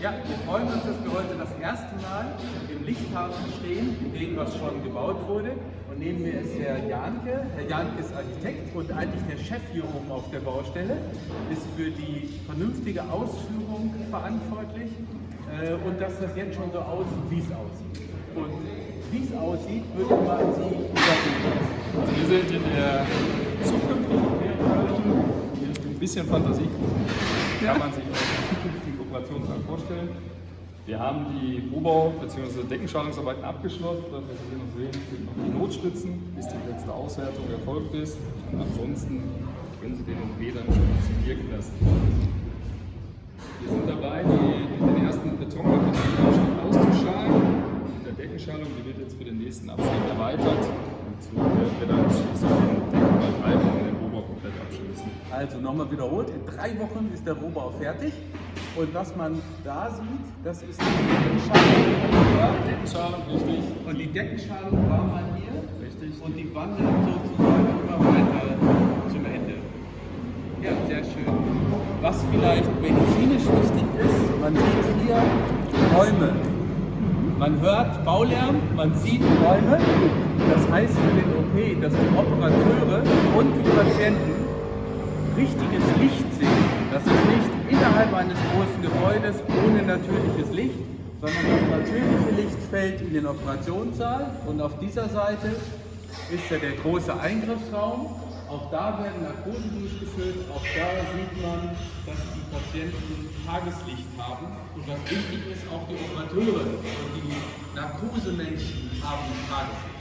Ja, wir freuen uns, dass wir heute das erste Mal im Lichthafen stehen, in dem was schon gebaut wurde. Und neben mir ist Herr Janke. Herr Janke ist Architekt und eigentlich der Chef hier oben auf der Baustelle, ist für die vernünftige Ausführung verantwortlich äh, und dass das jetzt schon so aussieht, wie es aussieht. Und wie es aussieht, würde ich mal Sie übergeben. Also wir sind in der ein bisschen Fantasie kann man sich auch zukünftigen Kooperationssaal vorstellen. Wir haben die Rohbau- bzw. Deckenschalungsarbeiten abgeschlossen. Das, was Sie noch sehen, sind noch die Notstützen, bis die letzte Auswertung erfolgt ist. Und ansonsten können Sie den OP dann schon wirken lassen. Wir sind dabei, die, den ersten Betonabschnitt auszuschalen. Mit der Deckenschalung, die wird jetzt für den nächsten Abschnitt erweitert. So werden wir dann Also nochmal wiederholt, in drei Wochen ist der Rohbau fertig. Und was man da sieht, das ist die Deckenschalung. Ja, Deckenschalung, richtig. Und die Deckenschalung war mal hier. Richtig. Und die wandert sozusagen immer weiter zum Ende. Ja, sehr schön. Was vielleicht medizinisch wichtig ist, man sieht hier Räume. Man hört Baulärm, man sieht Räume. Das heißt für den OP, dass die Operateure und die Patienten richtiges Licht sehen. Das ist nicht innerhalb eines großen Gebäudes ohne natürliches Licht, sondern das natürliche Licht fällt in den Operationssaal und auf dieser Seite ist ja der große Eingriffsraum. Auch da werden Narkosen durchgeführt, auch da sieht man, dass die Patienten Tageslicht haben. Und was wichtig ist, auch die Operateure und die Narkosemenschen haben Tageslicht.